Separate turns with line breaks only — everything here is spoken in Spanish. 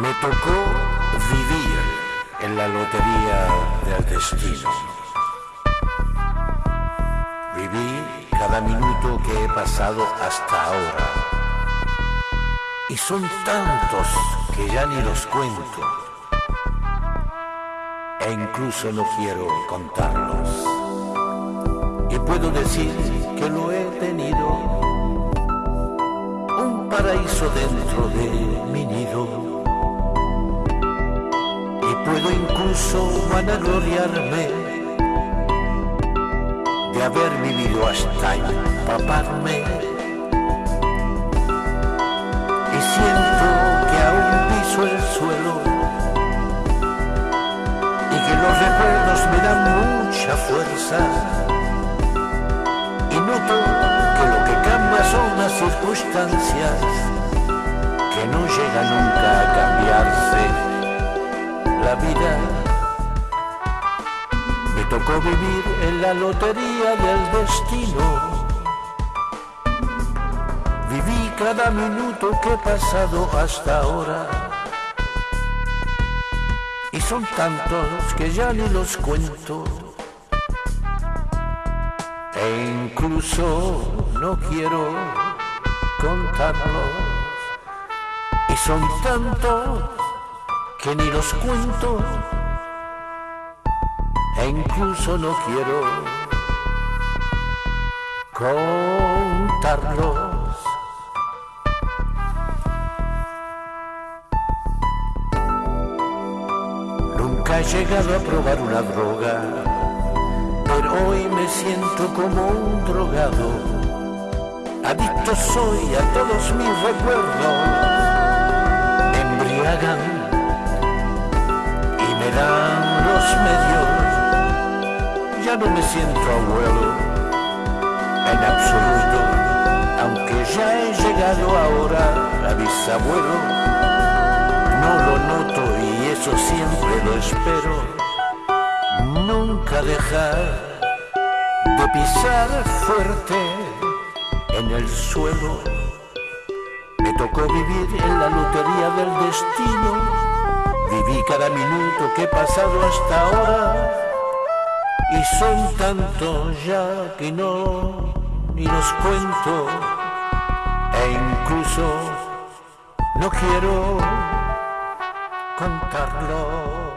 Me tocó vivir en la lotería del destino. Viví cada minuto que he pasado hasta ahora. Y son tantos que ya ni los cuento. E incluso no quiero contarlos. Y puedo decir que lo he tenido un paraíso dentro de mí incluso vanagloriarme de haber vivido hasta empaparme. Y siento que aún piso el suelo y que los recuerdos me dan mucha fuerza. Y noto que lo que cambia son las circunstancias que no llegan nunca a cambiarse la vida. Tocó vivir en la lotería del destino. Viví cada minuto que he pasado hasta ahora. Y son tantos que ya ni los cuento. E incluso no quiero contarlos. Y son tantos que ni los cuento e incluso no quiero contarlos. Nunca he llegado a probar una droga, pero hoy me siento como un drogado. Adicto soy a todos mis recuerdos, embriagan ya no me siento abuelo en absoluto, aunque ya he llegado ahora a bisabuelo, no lo noto y eso siempre lo espero, nunca dejar de pisar fuerte en el suelo. Me tocó vivir en la lotería del destino. Viví cada minuto que he pasado hasta ahora y son tantos ya que no ni los cuento e incluso no quiero contarlo.